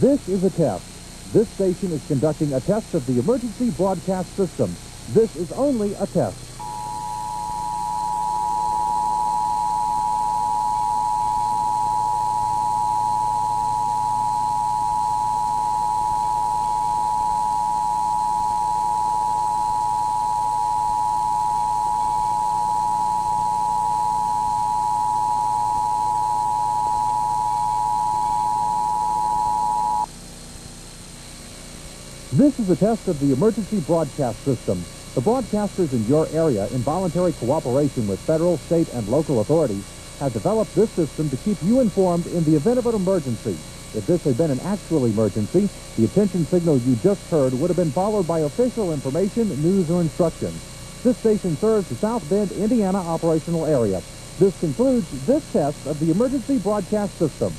This is a test. This station is conducting a test of the emergency broadcast system. This is only a test. This is a test of the emergency broadcast system. The broadcasters in your area, in voluntary cooperation with federal, state, and local authorities, have developed this system to keep you informed in the event of an emergency. If this had been an actual emergency, the attention signal you just heard would have been followed by official information, news, or instructions. This station serves the South Bend, Indiana operational area. This concludes this test of the emergency broadcast system.